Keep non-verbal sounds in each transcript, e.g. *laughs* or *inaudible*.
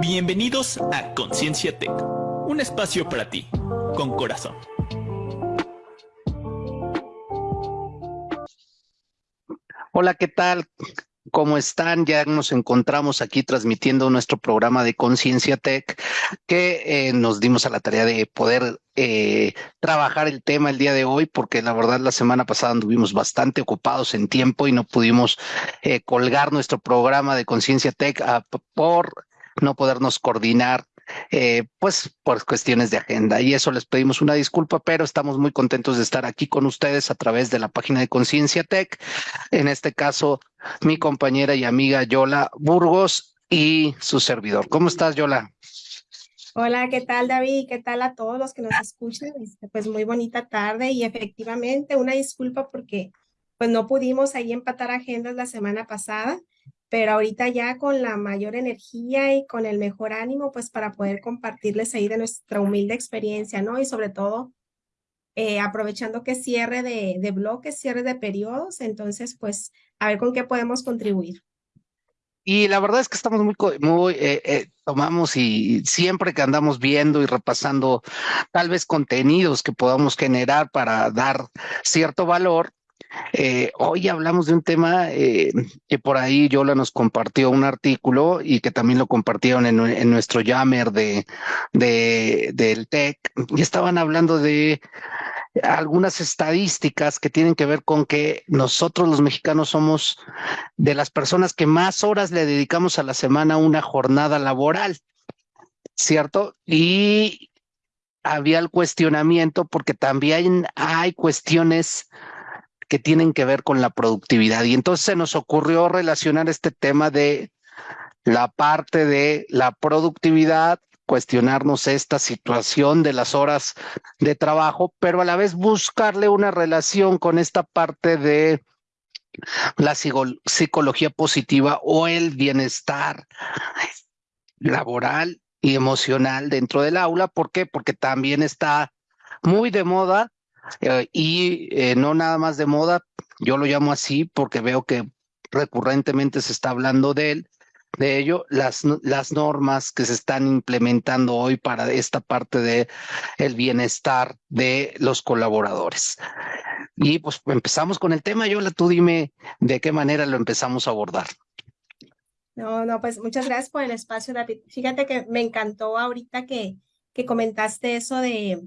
Bienvenidos a Conciencia Tech, un espacio para ti, con corazón. Hola, ¿qué tal? ¿Cómo están? Ya nos encontramos aquí transmitiendo nuestro programa de Conciencia Tech, que eh, nos dimos a la tarea de poder eh, trabajar el tema el día de hoy, porque la verdad la semana pasada anduvimos bastante ocupados en tiempo y no pudimos eh, colgar nuestro programa de Conciencia Tech ah, por no podernos coordinar eh, pues por cuestiones de agenda. Y eso les pedimos una disculpa, pero estamos muy contentos de estar aquí con ustedes a través de la página de Conciencia Tech. En este caso, mi compañera y amiga Yola Burgos y su servidor. ¿Cómo estás, Yola? Hola, ¿qué tal David? ¿Qué tal a todos los que nos escuchan? Este, pues muy bonita tarde y efectivamente una disculpa porque pues no pudimos ahí empatar agendas la semana pasada, pero ahorita ya con la mayor energía y con el mejor ánimo, pues para poder compartirles ahí de nuestra humilde experiencia, ¿no? Y sobre todo, eh, aprovechando que cierre de, bloques, cierre de periodos, entonces, pues, a ver con qué podemos contribuir. Y la verdad es que estamos muy, muy eh, eh, tomamos y siempre que andamos viendo y repasando tal vez contenidos que podamos generar para dar cierto valor, eh, hoy hablamos de un tema eh, que por ahí Yola nos compartió un artículo y que también lo compartieron en, nuestro Yammer de, de, del TEC y estaban hablando de algunas estadísticas que tienen que ver con que nosotros los mexicanos somos de las personas que más horas le dedicamos a la semana a una jornada laboral, ¿cierto? Y había el cuestionamiento porque también hay cuestiones que tienen que ver con la productividad. Y entonces se nos ocurrió relacionar este tema de la parte de la productividad, cuestionarnos esta situación de las horas de trabajo, pero a la vez buscarle una relación con esta parte de la psicología positiva o el bienestar laboral y emocional dentro del aula. ¿Por qué? Porque también está muy de moda eh, y eh, no nada más de moda, yo lo llamo así porque veo que recurrentemente se está hablando de él, de ello, las, las normas que se están implementando hoy para esta parte de bienestar de los colaboradores. Y pues empezamos con el tema, Yola, tú dime de qué manera lo empezamos a abordar. No, no, pues muchas gracias por el espacio, David. Fíjate que me encantó ahorita que, que comentaste eso de,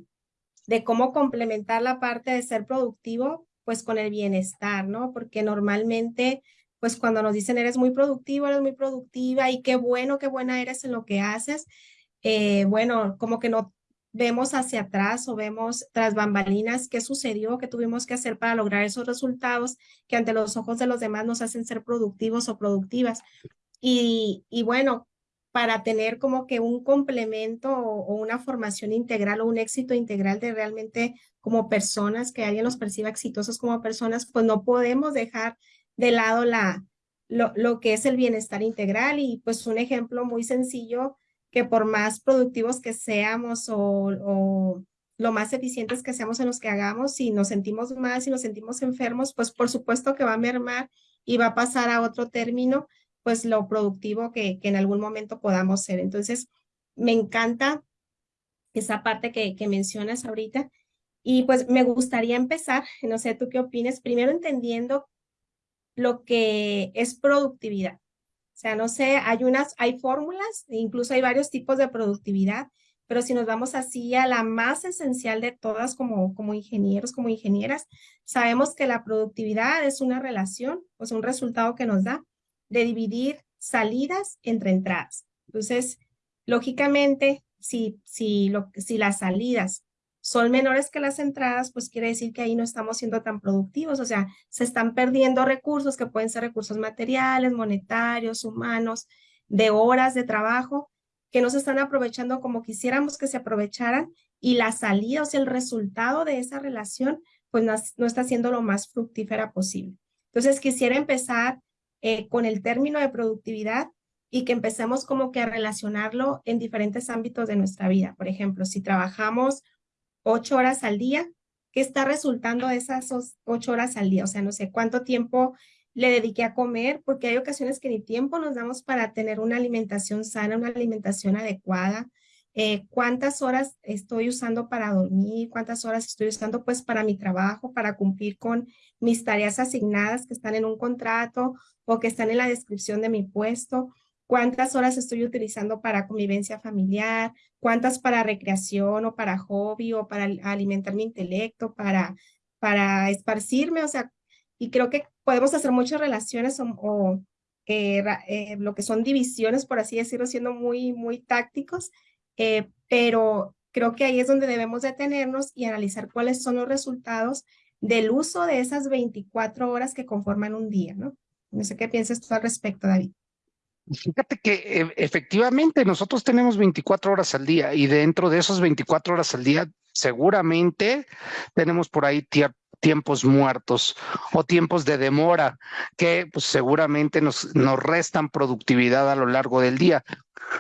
de cómo complementar la parte de ser productivo, pues con el bienestar, ¿no? Porque normalmente, pues cuando nos dicen eres muy productivo, eres muy productiva y qué bueno, qué buena eres en lo que haces, eh, bueno, como que no vemos hacia atrás o vemos tras bambalinas qué sucedió, qué tuvimos que hacer para lograr esos resultados que ante los ojos de los demás nos hacen ser productivos o productivas. Y, y bueno, para tener como que un complemento o, una formación integral o un éxito integral de realmente como personas, que alguien los perciba exitosos como personas, pues no podemos dejar de lado la, lo, lo que es el bienestar integral y pues un ejemplo muy sencillo que por más productivos que seamos o, o lo más eficientes que seamos en los que hagamos, si nos sentimos mal, si nos sentimos enfermos, pues por supuesto que va a mermar y va a pasar a otro término pues lo productivo que, en algún momento podamos ser. Entonces, me encanta esa parte que, mencionas ahorita. Y pues me gustaría empezar, no sé tú qué opinas, primero entendiendo lo que es productividad. O sea, no sé, hay unas, hay fórmulas, incluso hay varios tipos de productividad, pero si nos vamos así a la más esencial de todas como, como ingenieros, como ingenieras, sabemos que la productividad es una relación, sea, un resultado que nos da de dividir salidas entre entradas. Entonces, lógicamente, si, si, si las salidas son menores que las entradas, pues quiere decir que ahí no estamos siendo tan productivos, o sea, se están perdiendo recursos que pueden ser recursos materiales, monetarios, humanos, de horas de trabajo, que no se están aprovechando como quisiéramos que se aprovecharan y la salida, o sea, el resultado de esa relación, pues no, no está siendo lo más fructífera posible. Entonces, quisiera empezar eh, con el término de productividad y que empecemos como que a relacionarlo en diferentes ámbitos de nuestra vida. Por ejemplo, si trabajamos ocho horas al día, ¿qué está resultando de esas ocho horas al día? O sea, no sé cuánto tiempo le dediqué a comer, porque hay ocasiones que ni tiempo nos damos para tener una alimentación sana, una alimentación adecuada. Eh, cuántas horas estoy usando para dormir, cuántas horas estoy usando pues para mi trabajo, para cumplir con mis tareas asignadas que están en un contrato o que están en la descripción de mi puesto, cuántas horas estoy utilizando para convivencia familiar, cuántas para recreación o para hobby o para alimentar mi intelecto, para, para esparcirme, o sea, y creo que podemos hacer muchas relaciones o, eh, eh, lo que son divisiones, por así decirlo, siendo muy, muy tácticos, eh, pero creo que ahí es donde debemos detenernos y analizar cuáles son los resultados del uso de esas 24 horas que conforman un día, ¿no? No sé qué piensas tú al respecto, David. Fíjate que e, efectivamente nosotros tenemos 24 horas al día y dentro de esas 24 horas al día seguramente tenemos por ahí tiempos muertos o tiempos de demora que pues, seguramente nos, nos restan productividad a lo largo del día.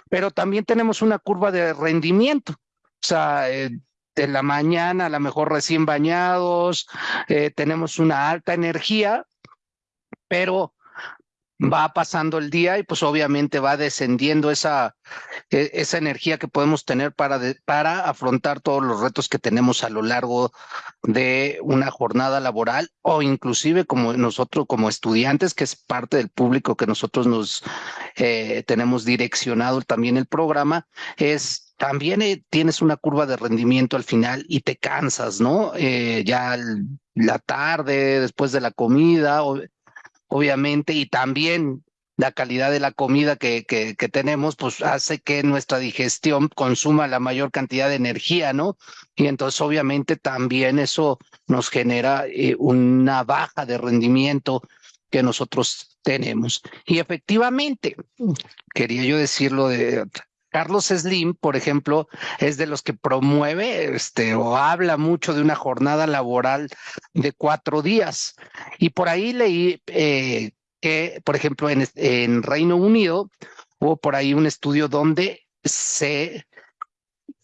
Pero también tenemos una curva de rendimiento. O sea, eh, de la mañana a lo mejor recién bañados, eh, tenemos una alta energía, pero va pasando el día y pues obviamente va descendiendo esa, e, esa energía que podemos tener para, para afrontar todos los retos que tenemos a lo largo de una jornada laboral o inclusive como nosotros como estudiantes, que es parte del público que nosotros nos eh, tenemos direccionado también el programa, es también eh, tienes una curva de rendimiento al final y te cansas, ¿no? Eh, ya la tarde, después de la comida, o, obviamente, y también la calidad de la comida que, que, tenemos, pues hace que nuestra digestión consuma la mayor cantidad de energía, ¿no? Y entonces obviamente también eso nos genera eh, una baja de rendimiento que nosotros tenemos. Y efectivamente, quería yo decirlo de Carlos Slim, por ejemplo, es de los que promueve este, o habla mucho de una jornada laboral de cuatro días. Y por ahí leí eh, que, por ejemplo, en, en Reino Unido hubo por ahí un estudio donde se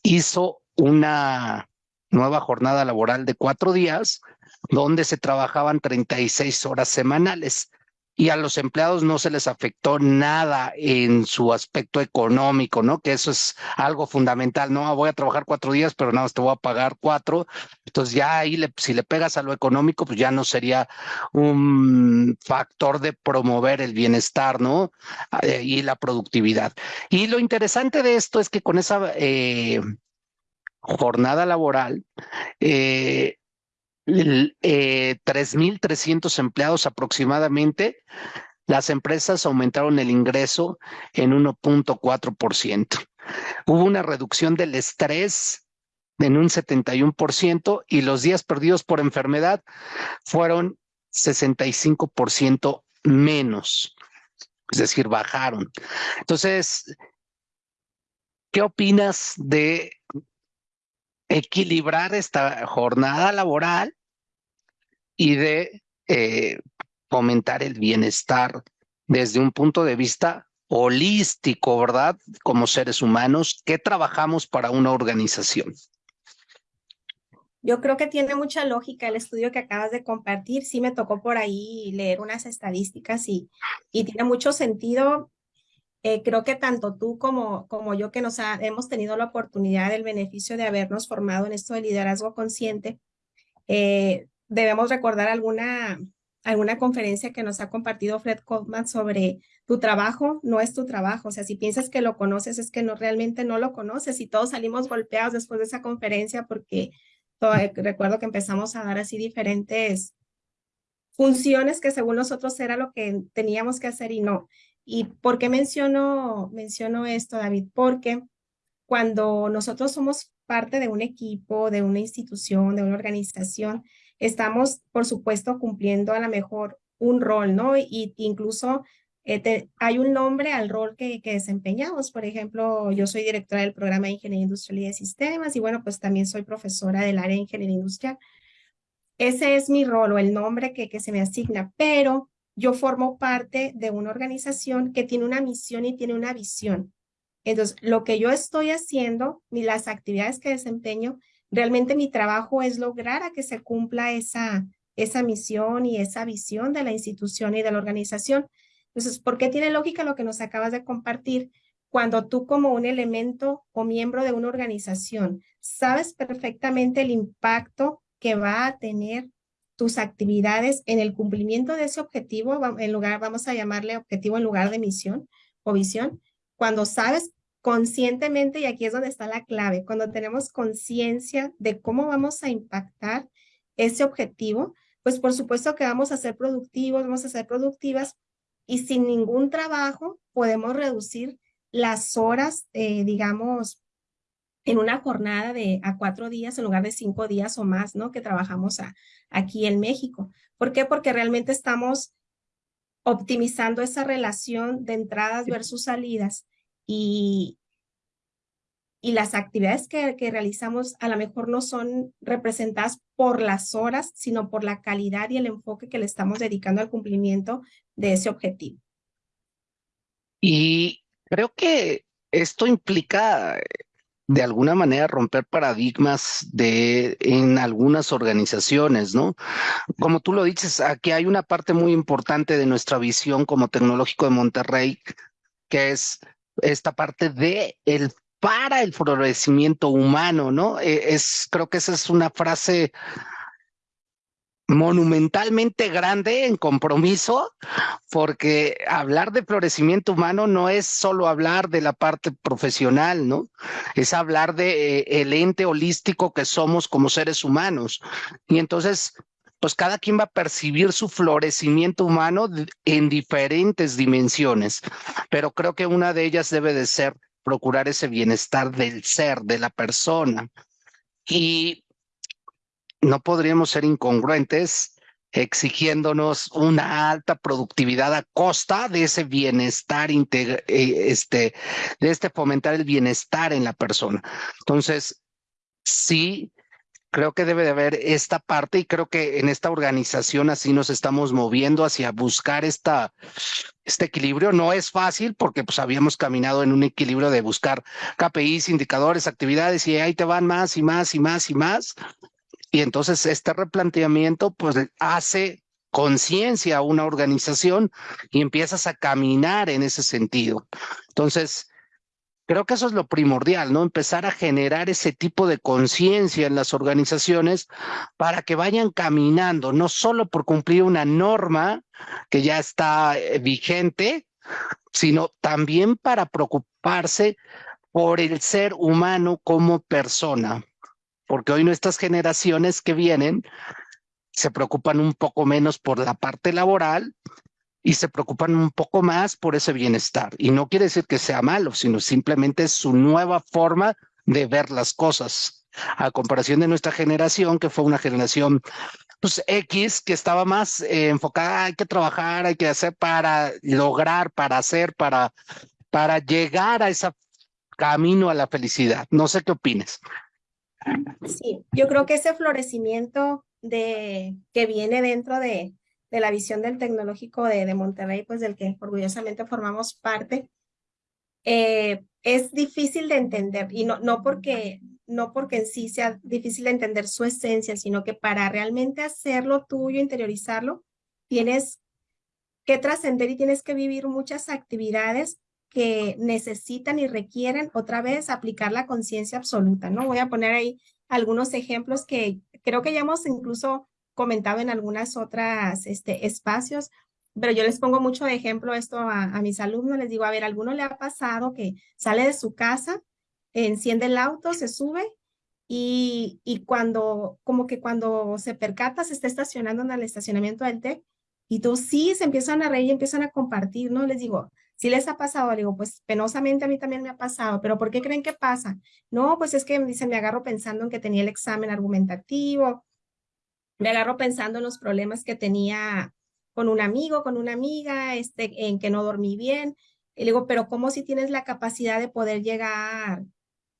hizo una nueva jornada laboral de cuatro días, donde se trabajaban 36 horas semanales y a los empleados no se les afectó nada en su aspecto económico, ¿no? Que eso es algo fundamental, ¿no? Voy a trabajar cuatro días, pero nada más te voy a pagar cuatro. Entonces ya ahí, si le pegas a lo económico, pues ya no sería un factor de promover el bienestar, ¿no? Eh, y la productividad. Y lo interesante de esto es que con esa eh, jornada laboral, eh, eh, 3.300 empleados aproximadamente, las empresas aumentaron el ingreso en 1.4%. Hubo una reducción del estrés en un 71% y los días perdidos por enfermedad fueron 65% menos, es decir, bajaron. Entonces, ¿qué opinas de equilibrar esta jornada laboral y de eh, fomentar el bienestar desde un punto de vista holístico, ¿verdad? Como seres humanos, ¿qué trabajamos para una organización? Yo creo que tiene mucha lógica el estudio que acabas de compartir. Sí me tocó por ahí leer unas estadísticas y, y tiene mucho sentido. Eh, creo que tanto tú como, como yo que nos hemos tenido la oportunidad del beneficio de habernos formado en esto de liderazgo consciente, eh, debemos recordar alguna, alguna conferencia que nos ha compartido Fred Kaufman sobre tu trabajo no es tu trabajo. O sea, si piensas que lo conoces, es que no realmente no lo conoces y todos salimos golpeados después de esa conferencia porque eh, recuerdo que empezamos a dar así diferentes funciones que según nosotros era lo que teníamos que hacer y no. ¿Y por qué menciono, menciono esto, David? Porque cuando nosotros somos parte de un equipo, de una institución, de una organización, estamos, por supuesto, cumpliendo a lo mejor un rol, ¿no? Y incluso eh, hay un nombre al rol que, que, desempeñamos. Por ejemplo, yo soy directora del programa de Ingeniería Industrial y de Sistemas y bueno, pues también soy profesora del área de Ingeniería Industrial. Ese es mi rol o el nombre que, que se me asigna, pero yo formo parte de una organización que tiene una misión y tiene una visión. Entonces, lo que yo estoy haciendo, y las actividades que desempeño, realmente mi trabajo es lograr a que se cumpla esa, esa misión y esa visión de la institución y de la organización. Entonces, ¿por qué tiene lógica lo que nos acabas de compartir? Cuando tú como un elemento o miembro de una organización sabes perfectamente el impacto que va a tener tus actividades en el cumplimiento de ese objetivo, en lugar, vamos a llamarle objetivo en lugar de misión o visión, cuando sabes conscientemente, y aquí es donde está la clave, cuando tenemos conciencia de cómo vamos a impactar ese objetivo, pues por supuesto que vamos a ser productivos, vamos a ser productivas y sin ningún trabajo podemos reducir las horas, eh, digamos, en una jornada de a cuatro días en lugar de cinco días o más, ¿no? Que trabajamos aquí en México. ¿Por qué? Porque realmente estamos optimizando esa relación de entradas versus salidas y, y las actividades que, realizamos a lo mejor no son representadas por las horas, sino por la calidad y el enfoque que le estamos dedicando al cumplimiento de ese objetivo. Y creo que esto implica de alguna manera romper paradigmas de en algunas organizaciones, ¿no? Como tú lo dices, aquí hay una parte muy importante de nuestra visión como tecnológico de Monterrey, que es esta parte de el para el florecimiento humano, ¿no? E, es creo que esa es una frase monumentalmente grande en compromiso, porque hablar de florecimiento humano no es solo hablar de la parte profesional, ¿no? Es hablar de eh, el ente holístico que somos como seres humanos. Y entonces, pues cada quien va a percibir su florecimiento humano en diferentes dimensiones, pero creo que una de ellas debe de ser procurar ese bienestar del ser, de la persona. Y no podríamos ser incongruentes exigiéndonos una alta productividad a costa de ese bienestar, eh, este, de este fomentar el bienestar en la persona. Entonces, sí, creo que debe de haber esta parte y creo que en esta organización así nos estamos moviendo hacia buscar esta, este equilibrio. No es fácil porque pues habíamos caminado en un equilibrio de buscar KPIs, indicadores, actividades y ahí te van más y más y más y más. Y entonces este replanteamiento pues hace conciencia a una organización y empiezas a caminar en ese sentido. Entonces, creo que eso es lo primordial, ¿no? Empezar a generar ese tipo de conciencia en las organizaciones para que vayan caminando, no solo por cumplir una norma que ya está eh, vigente, sino también para preocuparse por el ser humano como persona, porque hoy nuestras generaciones que vienen se preocupan un poco menos por la parte laboral y se preocupan un poco más por ese bienestar. Y no quiere decir que sea malo, sino simplemente su nueva forma de ver las cosas. A comparación de nuestra generación, que fue una generación pues X, que estaba más eh, enfocada, hay que trabajar, hay que hacer para lograr, para hacer, para, para llegar a ese camino a la felicidad. No sé qué opines. Sí, yo creo que ese florecimiento de, que viene dentro de, de la visión del tecnológico de, de, Monterrey, pues del que orgullosamente formamos parte, eh, es difícil de entender y no, no, porque, no porque en sí sea difícil de entender su esencia, sino que para realmente hacerlo tuyo, interiorizarlo, tienes que trascender y tienes que vivir muchas actividades que necesitan y requieren otra vez aplicar la conciencia absoluta, ¿no? Voy a poner ahí algunos ejemplos que creo que ya hemos incluso comentado en algunas otras este, espacios, pero yo les pongo mucho de ejemplo esto a, mis alumnos, les digo, a ver, ¿alguno le ha pasado que sale de su casa, enciende el auto, se sube y, y cuando, como que cuando se percata, se está estacionando en el estacionamiento del TEC y tú sí se empiezan a reír y empiezan a compartir, ¿no? Les digo, si les ha pasado, digo, pues penosamente a mí también me ha pasado, pero ¿por qué creen que pasa? No, pues es que dicen, me agarro pensando en que tenía el examen argumentativo, me agarro pensando en los problemas que tenía con un amigo, con una amiga, este, en que no dormí bien. Y le digo, pero ¿cómo si tienes la capacidad de poder llegar,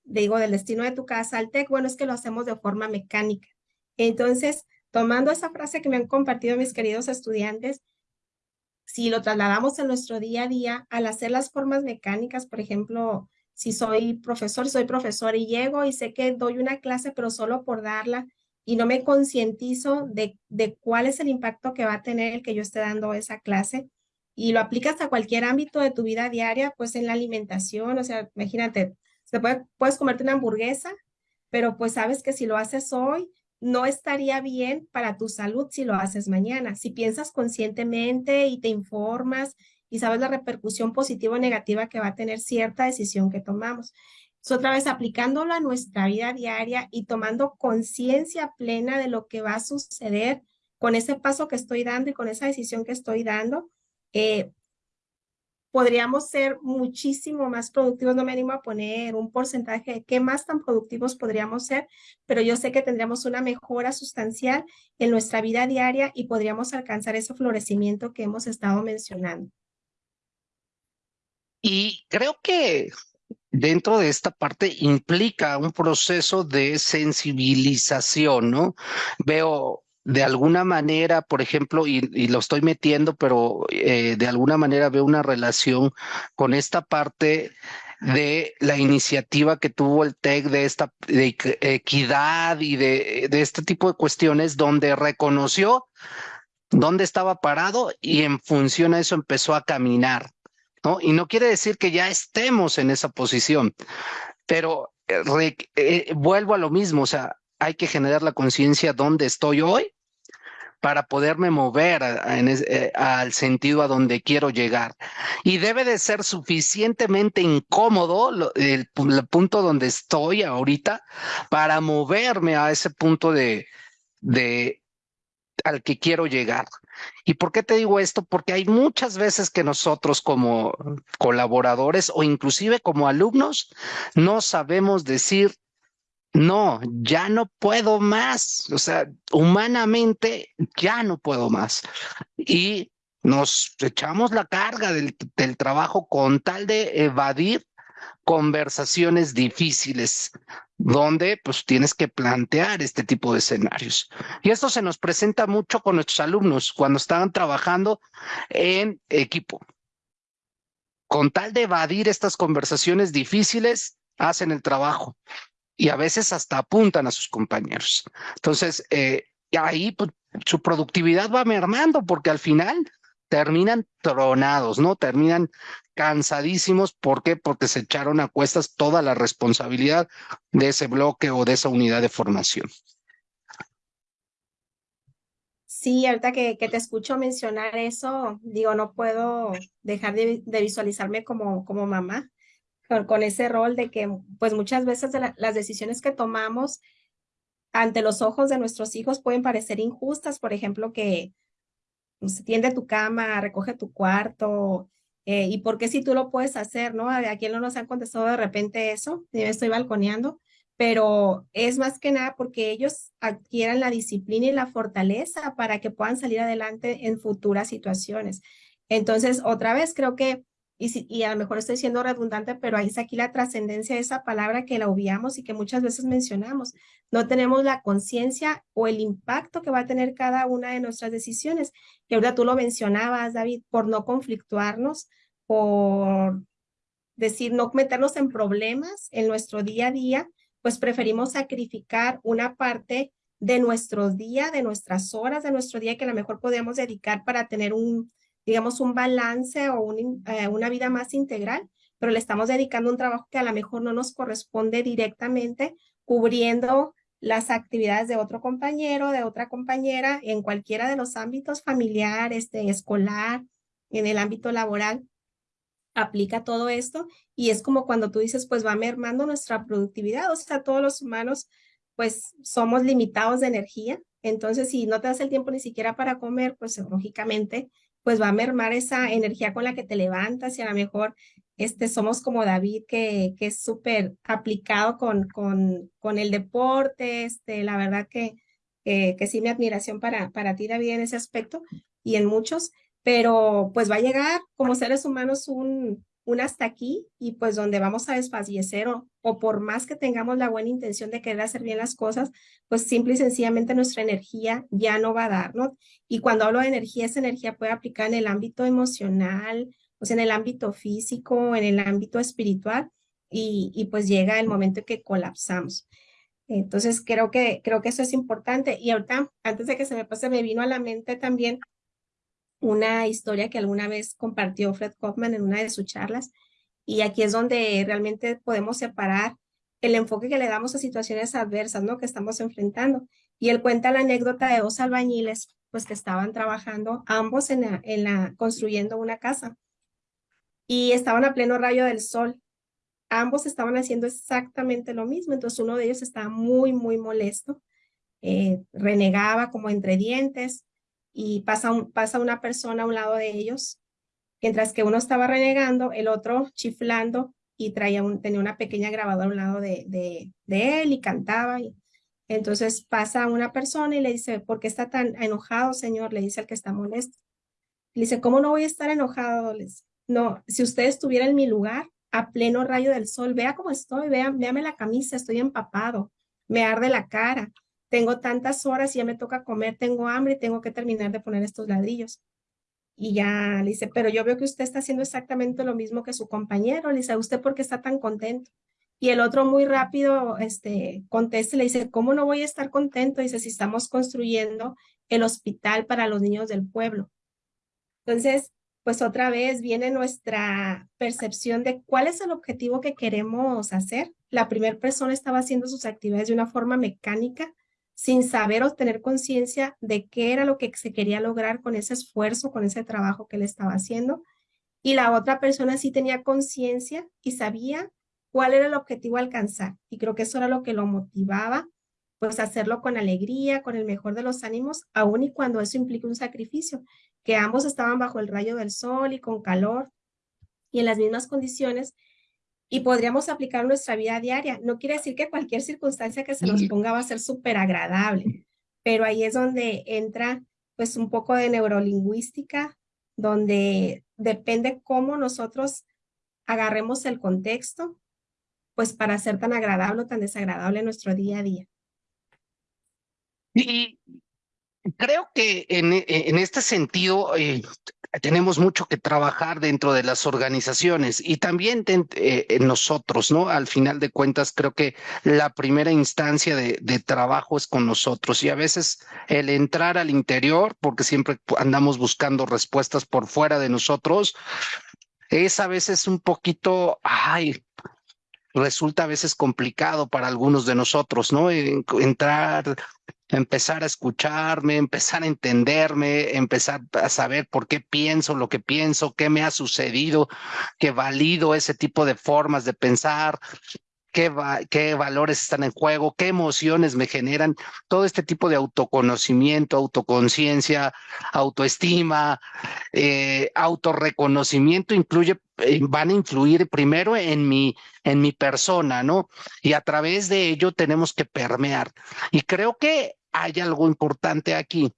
digo, del destino de tu casa al TEC? Bueno, es que lo hacemos de forma mecánica. Entonces, tomando esa frase que me han compartido mis queridos estudiantes, si lo trasladamos en nuestro día a día, al hacer las formas mecánicas, por ejemplo, si soy profesor, soy profesor y llego y sé que doy una clase, pero solo por darla, y no me concientizo de, de cuál es el impacto que va a tener el que yo esté dando esa clase y lo aplicas a cualquier ámbito de tu vida diaria, pues en la alimentación, o sea, imagínate, se puede, puedes comerte una hamburguesa, pero pues sabes que si lo haces hoy, no estaría bien para tu salud si lo haces mañana. Si piensas conscientemente y te informas y sabes la repercusión positiva o negativa que va a tener cierta decisión que tomamos. Es otra vez aplicándolo a nuestra vida diaria y tomando conciencia plena de lo que va a suceder con ese paso que estoy dando y con esa decisión que estoy dando, eh, podríamos ser muchísimo más productivos. No me animo a poner un porcentaje de qué más tan productivos podríamos ser, pero yo sé que tendríamos una mejora sustancial en nuestra vida diaria y podríamos alcanzar ese florecimiento que hemos estado mencionando. Y creo que dentro de esta parte implica un proceso de sensibilización, ¿no? Veo de alguna manera, por ejemplo, y, lo estoy metiendo, pero eh, de alguna manera veo una relación con esta parte de la iniciativa que tuvo el TEC de esta equidad y de este tipo de cuestiones donde reconoció dónde estaba parado y en función a eso empezó a caminar. ¿No? Y no quiere decir que ya estemos en esa posición, pero eh, eh, vuelvo a lo mismo, o sea, hay que generar la conciencia dónde estoy hoy para poderme mover eh, al sentido a donde quiero llegar. Y debe de ser suficientemente incómodo el, punto donde estoy ahorita para moverme a ese punto de, de al que quiero llegar. ¿Y por qué te digo esto? Porque hay muchas veces que nosotros como colaboradores o inclusive como alumnos no sabemos decir no, ya no puedo más. O sea, humanamente ya no puedo más. Y nos echamos la carga del, del trabajo con tal de evadir conversaciones difíciles donde pues tienes que plantear este tipo de escenarios. Y esto se nos presenta mucho con nuestros alumnos cuando estaban trabajando en equipo. Con tal de evadir estas conversaciones difíciles, hacen el trabajo y a veces hasta apuntan a sus compañeros. Entonces, eh, ahí pues, su productividad va mermando porque al final terminan tronados, ¿no? Terminan cansadísimos. ¿Por qué? Porque se echaron a cuestas toda la responsabilidad de ese bloque o de esa unidad de formación. Sí, ahorita que, que te escucho mencionar eso, digo, no puedo dejar de, de visualizarme como, como mamá con, ese rol de que pues muchas veces las decisiones que tomamos ante los ojos de nuestros hijos pueden parecer injustas, por ejemplo, que tiende tu cama, recoge tu cuarto, eh, y por qué si tú lo puedes hacer, ¿no? A quién no nos han contestado de repente eso, me estoy balconeando, pero es más que nada porque ellos adquieran la disciplina y la fortaleza para que puedan salir adelante en futuras situaciones. Entonces, otra vez, creo que y, a lo mejor estoy siendo redundante, pero ahí está aquí la trascendencia de esa palabra que la obviamos y que muchas veces mencionamos. No tenemos la conciencia o el impacto que va a tener cada una de nuestras decisiones, que ahora tú lo mencionabas, David, por no conflictuarnos, por decir, no meternos en problemas en nuestro día a día, pues preferimos sacrificar una parte de nuestro día, de nuestras horas de nuestro día que a lo mejor podemos dedicar para tener un, digamos, un balance o eh, una vida más integral, pero le estamos dedicando un trabajo que a lo mejor no nos corresponde directamente, cubriendo las actividades de otro compañero, de otra compañera, en cualquiera de los ámbitos familiar, este, escolar, en el ámbito laboral, aplica todo esto y es como cuando tú dices, pues va mermando nuestra productividad, o sea, todos los humanos pues somos limitados de energía, entonces si no te das el tiempo ni siquiera para comer, pues lógicamente pues va a mermar esa energía con la que te levantas y a lo mejor este, somos como David, que, que es súper aplicado con, con, con el deporte, este, la verdad que, que, sí mi admiración para, para ti, David, en ese aspecto y en muchos, pero pues va a llegar como seres humanos un, un hasta aquí y pues donde vamos a desfallecer o, por más que tengamos la buena intención de querer hacer bien las cosas, pues simple y sencillamente nuestra energía ya no va a dar, ¿no? Y cuando hablo de energía, esa energía puede aplicar en el ámbito emocional, pues en el ámbito físico, en el ámbito espiritual y, y pues llega el momento en que colapsamos. Entonces creo que, creo que eso es importante. Y ahorita, antes de que se me pase, me vino a la mente también una historia que alguna vez compartió Fred Kaufman en una de sus charlas. Y aquí es donde realmente podemos separar el enfoque que le damos a situaciones adversas, ¿no? Que estamos enfrentando. Y él cuenta la anécdota de dos albañiles, pues que estaban trabajando ambos en la, en la, construyendo una casa. Y estaban a pleno rayo del sol. Ambos estaban haciendo exactamente lo mismo. Entonces uno de ellos estaba muy, muy molesto. Eh, renegaba como entre dientes y pasa, pasa una persona a un lado de ellos. Mientras que uno estaba renegando, el otro chiflando y traía un, tenía una pequeña grabadora a un lado de, de, de él y cantaba. Y, entonces pasa una persona y le dice, ¿por qué está tan enojado, señor? Le dice al que está molesto. Le dice, ¿cómo no voy a estar enojado? no, si usted estuviera en mi lugar, a pleno rayo del sol, vea cómo estoy, vea, véame la camisa, estoy empapado, me arde la cara, tengo tantas horas y ya me toca comer, tengo hambre y tengo que terminar de poner estos ladrillos. Y ya le dice, pero yo veo que usted está haciendo exactamente lo mismo que su compañero. Le dice, ¿usted por qué está tan contento? Y el otro muy rápido este, contesta le dice, ¿cómo no voy a estar contento? Dice, si estamos construyendo el hospital para los niños del pueblo. Entonces, pues otra vez viene nuestra percepción de cuál es el objetivo que queremos hacer. La primera persona estaba haciendo sus actividades de una forma mecánica, sin saber o tener conciencia de qué era lo que se quería lograr con ese esfuerzo, con ese trabajo que él estaba haciendo. Y la otra persona sí tenía conciencia y sabía cuál era el objetivo a alcanzar. Y creo que eso era lo que lo motivaba, pues hacerlo con alegría, con el mejor de los ánimos, aun y cuando eso implica un sacrificio, que ambos estaban bajo el rayo del sol y con calor y en las mismas condiciones, y podríamos aplicar nuestra vida diaria. No quiere decir que cualquier circunstancia que se nos ponga va a ser súper agradable, pero ahí es donde entra pues un poco de neurolingüística, donde depende cómo nosotros agarremos el contexto, pues para ser tan agradable o tan desagradable en nuestro día a día. Y creo que en, en este sentido eh, tenemos mucho que trabajar dentro de las organizaciones y también eh, nosotros, ¿no? Al final de cuentas, creo que la primera instancia de, de, trabajo es con nosotros y a veces el entrar al interior, porque siempre andamos buscando respuestas por fuera de nosotros, es a veces un poquito, ay, resulta a veces complicado para algunos de nosotros, ¿no? Entrar, empezar a escucharme, empezar a entenderme, empezar a saber por qué pienso lo que pienso, qué me ha sucedido, que valido ese tipo de formas de pensar, qué, qué valores están en juego, qué emociones me generan, todo este tipo de autoconocimiento, autoconciencia, autoestima, eh, autorreconocimiento incluye, eh, van a influir primero en mi, en mi persona, ¿no? Y a través de ello tenemos que permear. Y creo que hay algo importante aquí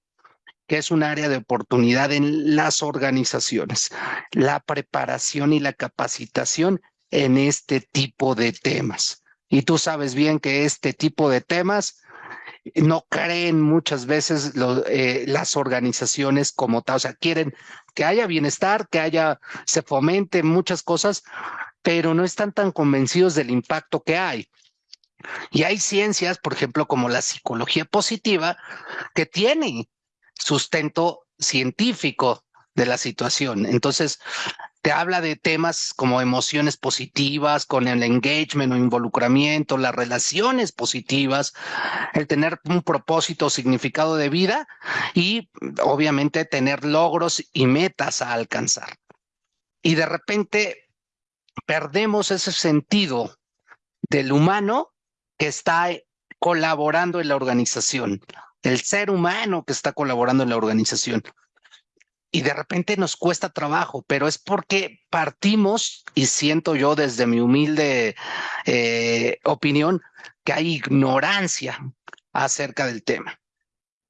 que es un área de oportunidad en las organizaciones, la preparación y la capacitación en este tipo de temas. Y tú sabes bien que este tipo de temas no creen muchas veces eh, las organizaciones como tal, o sea, quieren que haya bienestar, que haya, se fomente muchas cosas, pero no están tan convencidos del impacto que hay. Y hay ciencias, por ejemplo, como la psicología positiva, que tiene sustento científico de la situación. Entonces, te habla de temas como emociones positivas, con el engagement o involucramiento, las relaciones positivas, el tener un propósito o significado de vida y obviamente tener logros y metas a alcanzar. Y de repente perdemos ese sentido del humano que está colaborando en la organización, el ser humano que está colaborando en la organización y de repente nos cuesta trabajo, pero es porque partimos, y siento yo desde mi humilde eh, opinión, que hay ignorancia acerca del tema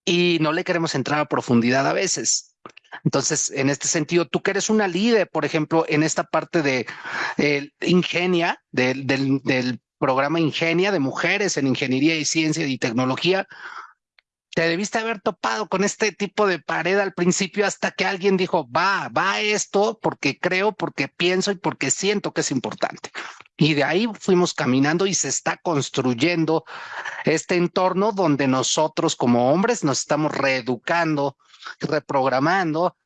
y no le queremos entrar a profundidad a veces. Entonces, en este sentido, tú que eres una líder, por ejemplo, en esta parte de Ingenia, del, del programa Ingenia de mujeres en ingeniería y ciencia y tecnología, te debiste haber topado con este tipo de pared al principio hasta que alguien dijo, va, va esto porque creo, porque pienso y porque siento que es importante. Y de ahí fuimos caminando y se está construyendo este entorno donde nosotros como hombres nos estamos reeducando, reprogramando,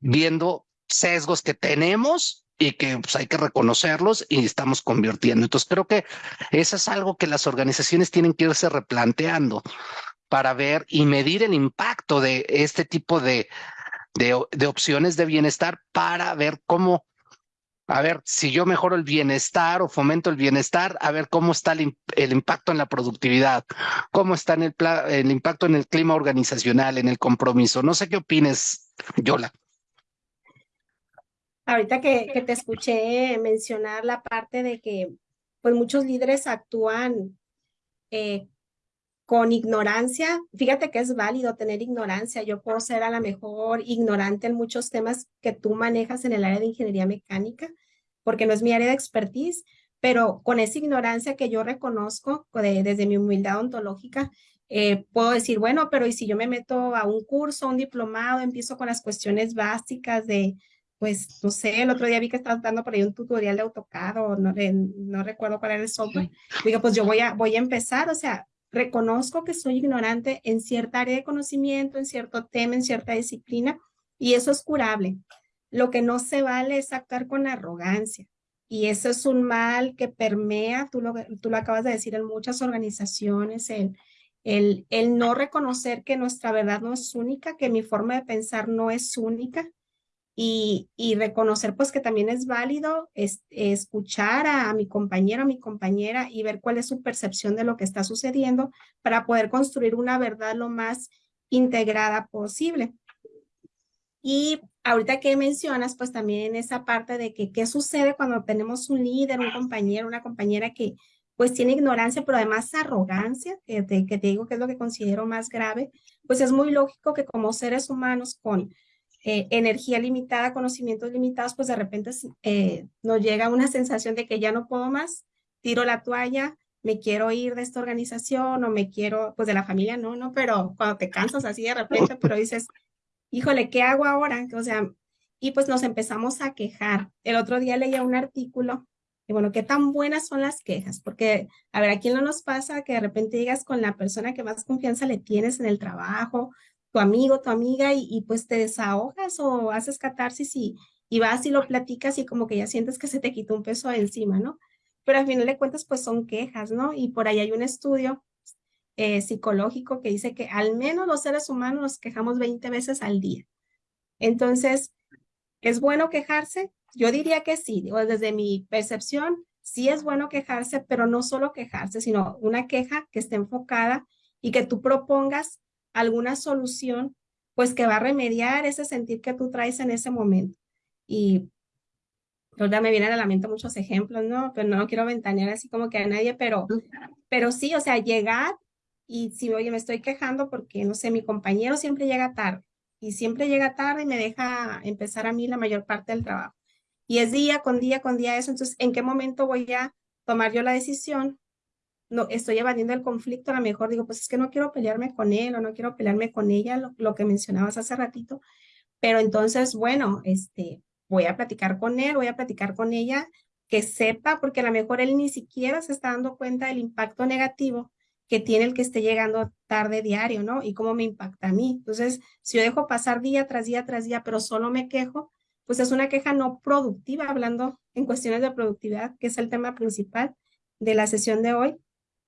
viendo sesgos que tenemos y que pues, hay que reconocerlos y estamos convirtiendo. Entonces creo que eso es algo que las organizaciones tienen que irse replanteando para ver y medir el impacto de este tipo de, de, opciones de bienestar para ver cómo a ver si yo mejoro el bienestar o fomento el bienestar, a ver cómo está el, el impacto en la productividad, cómo está en el, el, impacto en el clima organizacional, en el compromiso. No sé qué opines, Yola. Ahorita que, que te escuché mencionar la parte de que pues muchos líderes actúan eh, con ignorancia. Fíjate que es válido tener ignorancia. Yo puedo ser a lo mejor ignorante en muchos temas que tú manejas en el área de ingeniería mecánica, porque no es mi área de expertise, pero con esa ignorancia que yo reconozco desde mi humildad ontológica, eh, puedo decir, bueno, pero ¿y si yo me meto a un curso, un diplomado, empiezo con las cuestiones básicas de, pues, no sé, el otro día vi que estabas dando por ahí un tutorial de AutoCAD o no, no recuerdo cuál era el software. Digo, pues yo voy a, voy a empezar, o sea, reconozco que soy ignorante en cierta área de conocimiento, en cierto tema, en cierta disciplina, y eso es curable. Lo que no se vale es actuar con arrogancia. Y eso es un mal que permea, tú lo, tú lo acabas de decir, en muchas organizaciones, el, el, el no reconocer que nuestra verdad no es única, que mi forma de pensar no es única, y, reconocer pues que también es válido es, escuchar a, a, mi compañero, a mi compañera y ver cuál es su percepción de lo que está sucediendo para poder construir una verdad lo más integrada posible. Y ahorita que mencionas pues también esa parte de que qué sucede cuando tenemos un líder, un compañero, una compañera que pues tiene ignorancia, pero además arrogancia, que te, que te digo que es lo que considero más grave, pues es muy lógico que como seres humanos con eh, energía limitada, conocimientos limitados, pues de repente eh, nos llega una sensación de que ya no puedo más, tiro la toalla, me quiero ir de esta organización o me quiero, pues de la familia no, no, pero cuando te cansas así de repente, pero dices, híjole, ¿qué hago ahora? O sea, y pues nos empezamos a quejar. El otro día leía un artículo y bueno, ¿qué tan buenas son las quejas? Porque, a ver, ¿a quién no nos pasa que de repente llegas con la persona que más confianza le tienes en el trabajo tu amigo, tu amiga y, pues te desahogas o haces catarsis y, y vas y lo platicas y como que ya sientes que se te quitó un peso encima, ¿no? Pero al final de cuentas pues son quejas, ¿no? Y por ahí hay un estudio eh, psicológico que dice que al menos los seres humanos nos quejamos 20 veces al día. Entonces, ¿es bueno quejarse? Yo diría que sí, digo, desde mi percepción, sí es bueno quejarse, pero no solo quejarse, sino una queja que esté enfocada y que tú propongas alguna solución, pues que va a remediar ese sentir que tú traes en ese momento. Y ahorita me vienen a la mente muchos ejemplos, ¿no? Pero no quiero ventanear así como que a nadie, pero, pero sí, o sea, llegar y si, oye, me estoy quejando porque, no sé, mi compañero siempre llega tarde y siempre llega tarde y me deja empezar a mí la mayor parte del trabajo. Y es día con día con día eso, entonces, ¿en qué momento voy a tomar yo la decisión no estoy evadiendo el conflicto, a lo mejor digo, pues es que no quiero pelearme con él o no quiero pelearme con ella, lo, que mencionabas hace ratito, pero entonces, bueno, este, voy a platicar con él, voy a platicar con ella, que sepa, porque a lo mejor él ni siquiera se está dando cuenta del impacto negativo que tiene el que esté llegando tarde diario, ¿no? Y cómo me impacta a mí. Entonces, si yo dejo pasar día tras día tras día, pero solo me quejo, pues es una queja no productiva, hablando en cuestiones de productividad, que es el tema principal de la sesión de hoy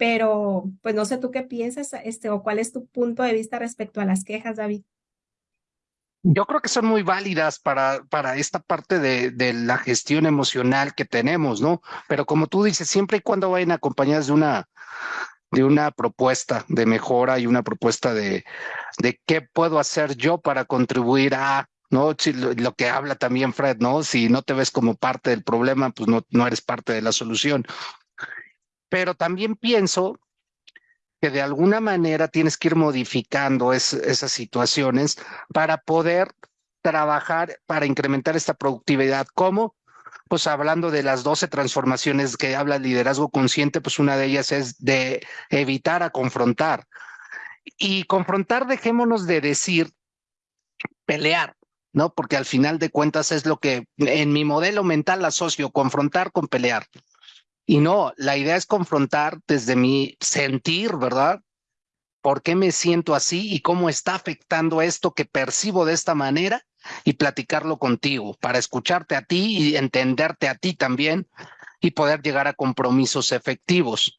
pero pues no sé tú qué piensas este, o cuál es tu punto de vista respecto a las quejas, David. Yo creo que son muy válidas para, para esta parte de, de, la gestión emocional que tenemos, ¿no? Pero como tú dices, siempre y cuando vayan acompañadas de una, de una propuesta de mejora y una propuesta de, de qué puedo hacer yo para contribuir a, ¿no? Lo, lo, que habla también Fred, ¿no? Si no te ves como parte del problema, pues no, no eres parte de la solución pero también pienso que de alguna manera tienes que ir modificando es, esas situaciones para poder trabajar para incrementar esta productividad. ¿Cómo? Pues hablando de las 12 transformaciones que habla el liderazgo consciente, pues una de ellas es de evitar a confrontar. y confrontar, dejémonos de decir pelear, ¿no? Porque al final de cuentas es lo que en mi modelo mental asocio, confrontar con pelear. Y no, la idea es confrontar desde mi sentir, ¿verdad? ¿Por qué me siento así y cómo está afectando esto que percibo de esta manera? Y platicarlo contigo para escucharte a ti y entenderte a ti también y poder llegar a compromisos efectivos.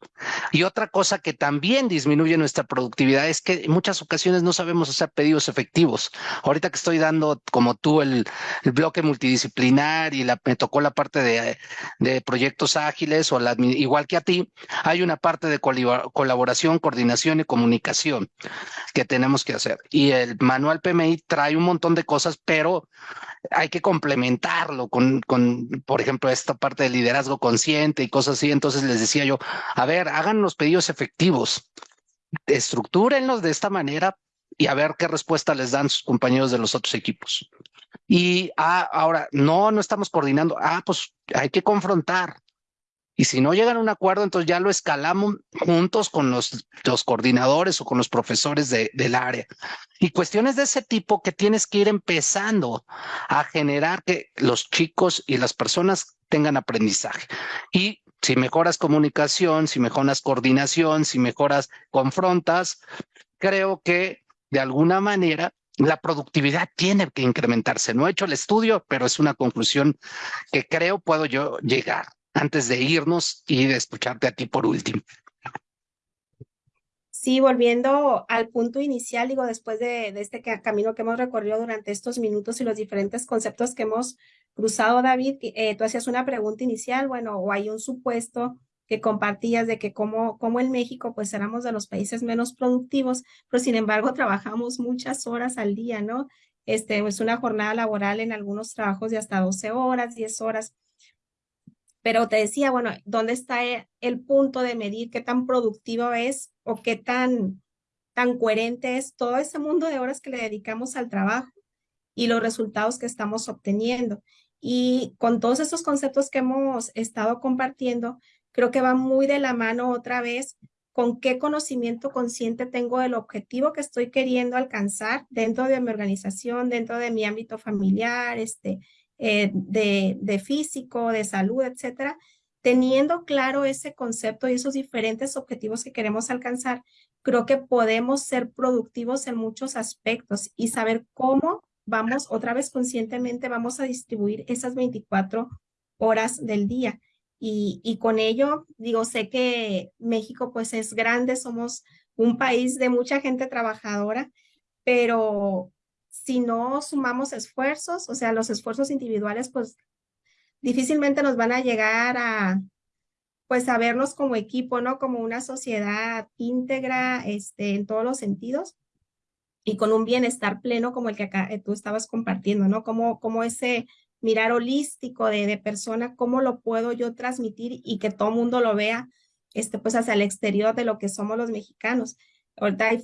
Y otra cosa que también disminuye nuestra productividad es que en muchas ocasiones no sabemos hacer pedidos efectivos. Ahorita que estoy dando, como tú, el, bloque multidisciplinar y la, me tocó la parte de, de proyectos ágiles o la, igual que a ti, hay una parte de colaboración, coordinación y comunicación que tenemos que hacer. Y el manual PMI trae un montón de cosas, pero hay que complementarlo con, con, por ejemplo, esta parte de liderazgo consciente y cosas así. Entonces les decía yo, a ver, hagan los pedidos efectivos, estructúrenlos de esta manera y a ver qué respuesta les dan sus compañeros de los otros equipos. Y ah, ahora, no, no estamos coordinando. Ah, pues hay que confrontar. Y si no llegan a un acuerdo, entonces ya lo escalamos juntos con los, los coordinadores o con los profesores de, del área. Y cuestiones de ese tipo que tienes que ir empezando a generar que los chicos y las personas tengan aprendizaje. Y si mejoras comunicación, si mejoras coordinación, si mejoras confrontas, creo que de alguna manera la productividad tiene que incrementarse. No he hecho el estudio, pero es una conclusión que creo puedo yo llegar antes de irnos y de escucharte a ti por último. Sí, volviendo al punto inicial, digo, después de, este camino que hemos recorrido durante estos minutos y los diferentes conceptos que hemos cruzado, David, eh, tú hacías una pregunta inicial, bueno, o hay un supuesto que compartías de que como, como en México, pues éramos de los países menos productivos, pero sin embargo *laughs* trabajamos muchas horas al día, ¿no? Este, es una jornada laboral en algunos trabajos de hasta 12 horas, 10 horas. Pero te decía, bueno, ¿dónde está e, el punto de medir qué tan productivo es o qué tan, tan coherente es todo ese mundo de horas que le dedicamos al trabajo y los resultados que estamos obteniendo? Y con todos esos conceptos que hemos estado compartiendo, creo que va muy de la mano otra vez con qué conocimiento consciente tengo del objetivo que estoy queriendo alcanzar dentro de mi organización, dentro de mi ámbito familiar, este, eh, de, de físico, de salud, etcétera, teniendo claro ese concepto y esos diferentes objetivos que queremos alcanzar, creo que podemos ser productivos en muchos aspectos y saber cómo vamos, otra vez conscientemente, vamos a distribuir esas 24 horas del día. Y, y con ello, digo, sé que México pues es grande, somos un país de mucha gente trabajadora, pero si no sumamos esfuerzos, o sea, los esfuerzos individuales, pues difícilmente nos van a llegar a, pues, a vernos como equipo, ¿no? Como una sociedad íntegra, este, en todos los sentidos y con un bienestar pleno como el que acá eh, tú estabas compartiendo, ¿no? Como, como ese mirar holístico de, de persona, cómo lo puedo yo transmitir y que todo mundo lo vea, este, pues hacia el exterior de lo que somos los mexicanos. Ahorita hay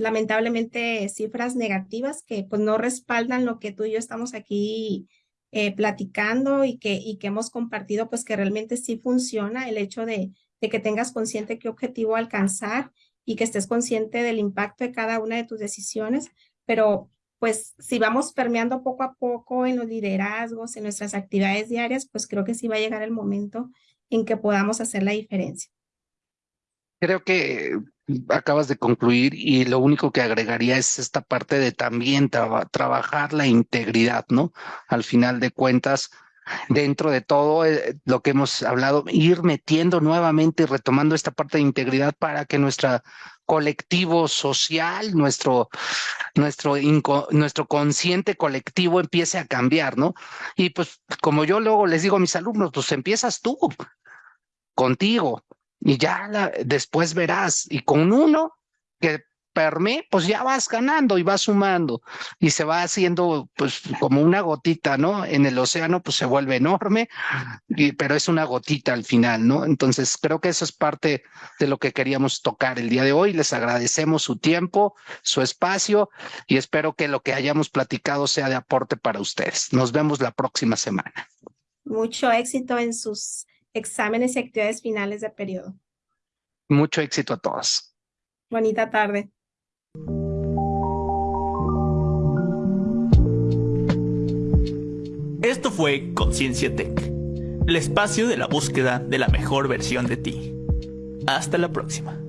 lamentablemente cifras negativas que pues no respaldan lo que tú y yo estamos aquí eh, platicando y que, y que hemos compartido, pues que realmente sí funciona el hecho de, de que tengas consciente qué objetivo alcanzar y que estés consciente del impacto de cada una de tus decisiones, pero pues si vamos permeando poco a poco en los liderazgos, en nuestras actividades diarias, pues creo que sí va a llegar el momento en que podamos hacer la diferencia. Creo que acabas de concluir y lo único que agregaría es esta parte de también trabajar la integridad, ¿no? Al final de cuentas, dentro de todo eh, lo que hemos hablado, ir metiendo nuevamente y retomando esta parte de integridad para que nuestra colectivo social, nuestro, nuestro, nuestro consciente colectivo empiece a cambiar, ¿no? Y pues como yo luego les digo a mis alumnos, pues empiezas tú, contigo, y ya después verás. Y con uno que perme, pues ya vas ganando y vas sumando y se va haciendo pues como una gotita, ¿no? En el océano pues se vuelve enorme, pero es una gotita al final, ¿no? Entonces creo que eso es parte de lo que queríamos tocar el día de hoy. Les agradecemos su tiempo, su espacio y espero que lo que hayamos platicado sea de aporte para ustedes. Nos vemos la próxima semana. Mucho éxito en sus exámenes y actividades finales de periodo. Mucho éxito a todos. Bonita tarde. Esto fue Conciencia Tech, el espacio de la búsqueda de la mejor versión de ti. Hasta la próxima.